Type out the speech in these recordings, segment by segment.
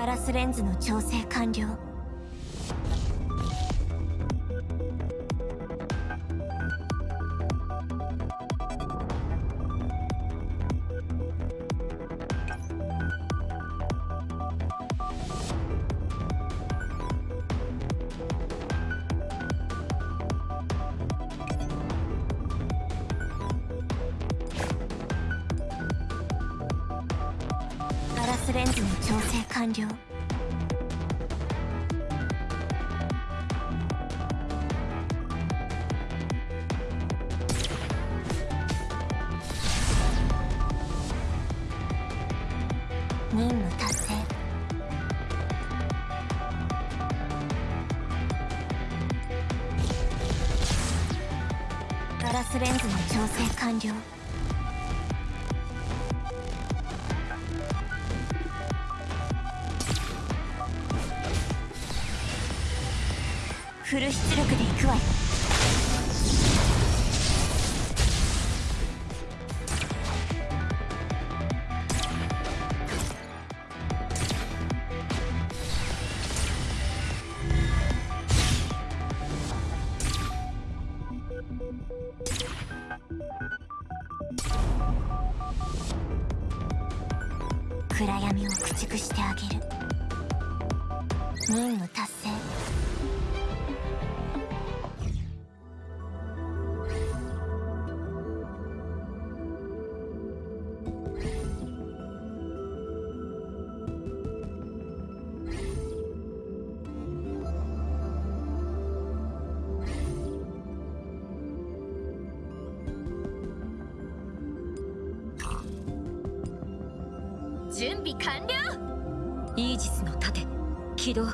ガラスレンズの調整完了。スレンズの調整完了。任務達成。ガラスレンズの調整完了。フル出力で行くわよ。暗闇を駆逐してあげる。任務備完了。イージスの盾起動。そ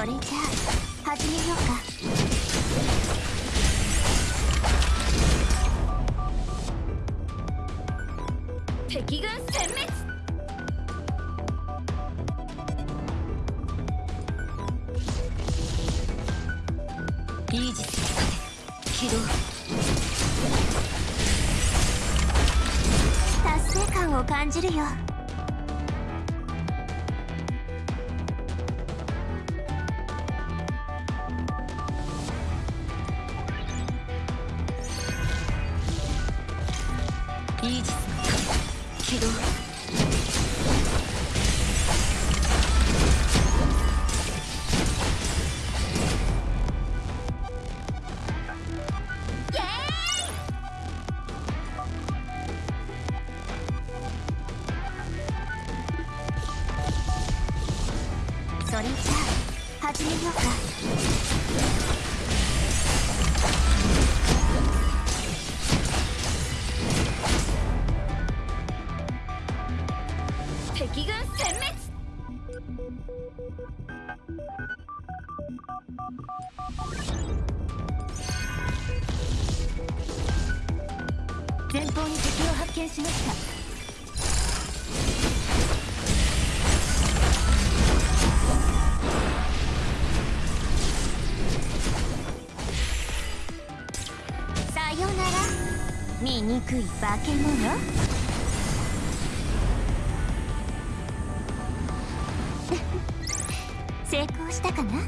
れじゃあ始めようか。敵軍を感じるよ。ようか敵軍殲滅。前方に敵を発見しました。よなら。醜い化け物？成功したかな？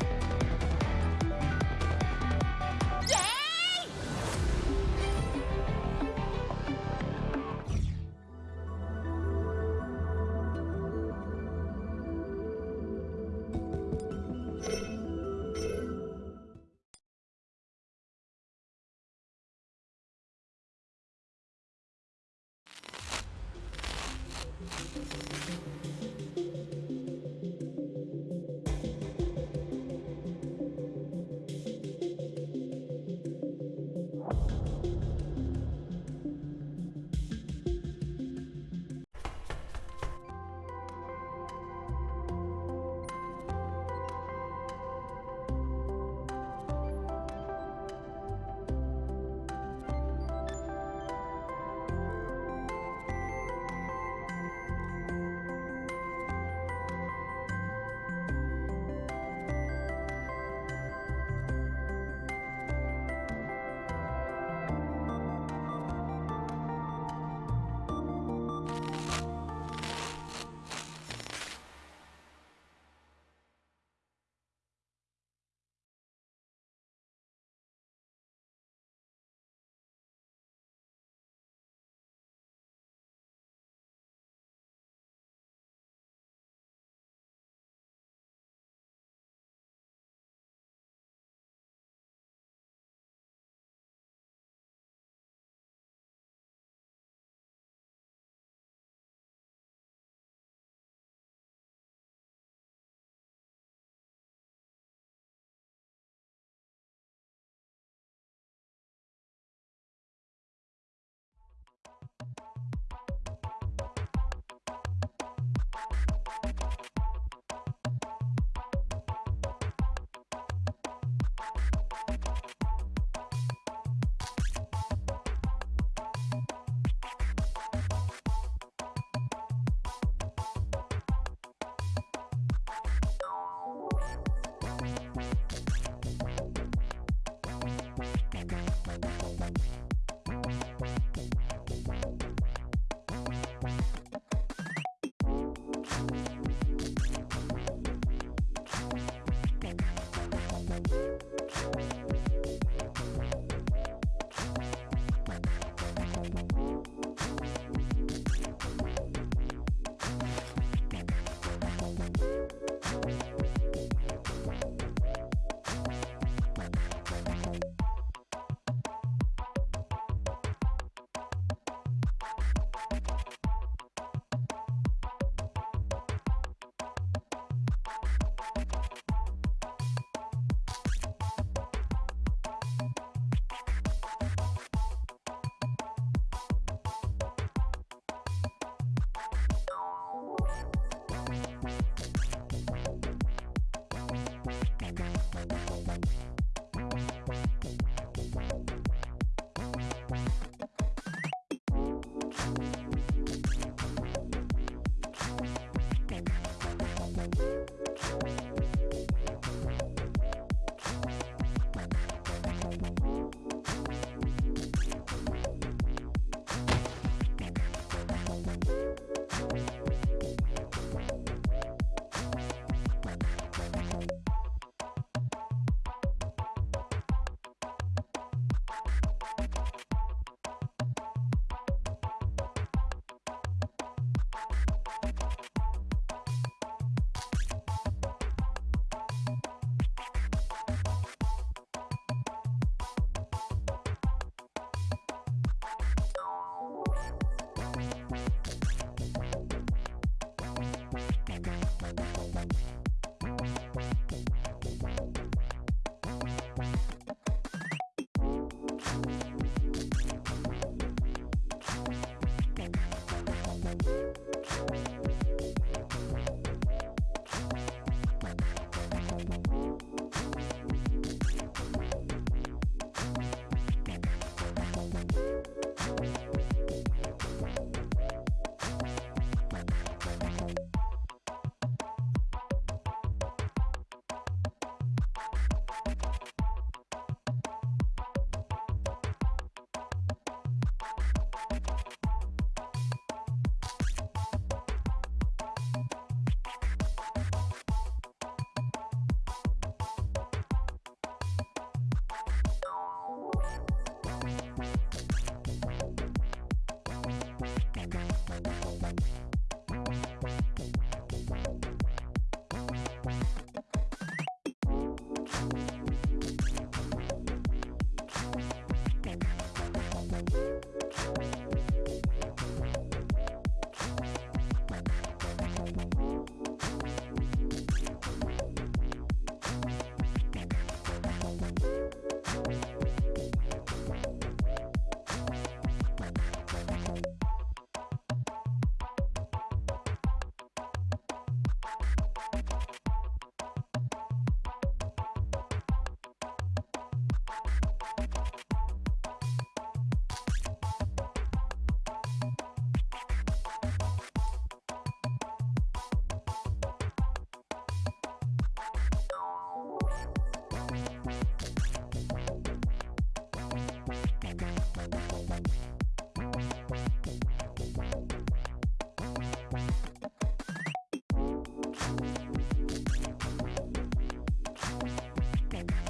Thank you.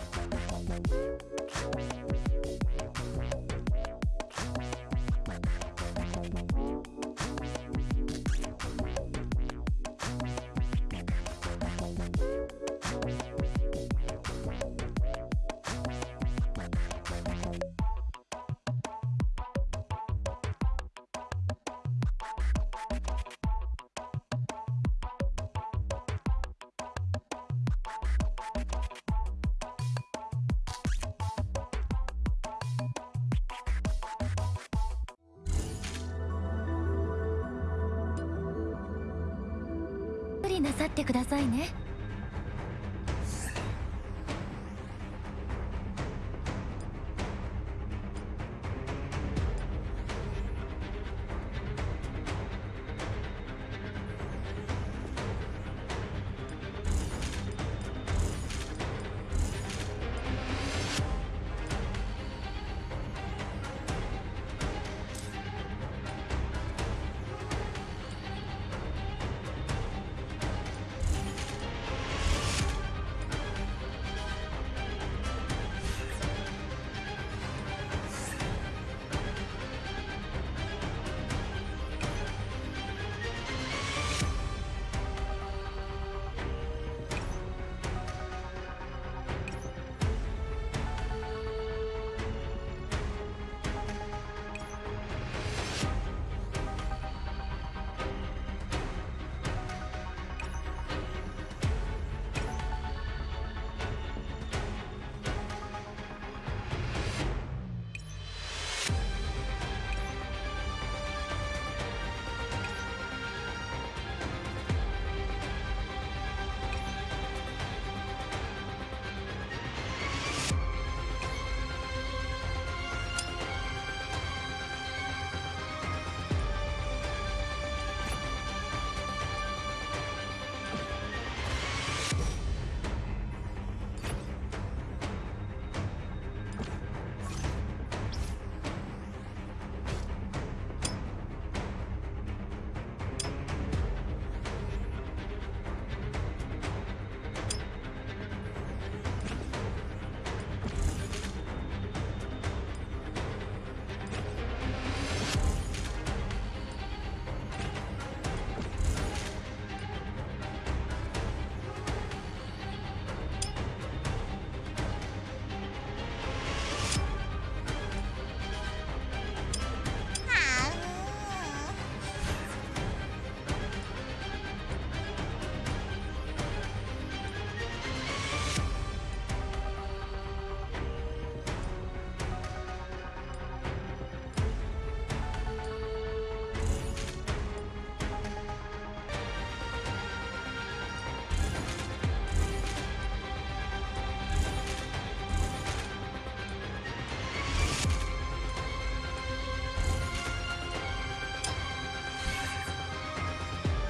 なさってくださいね。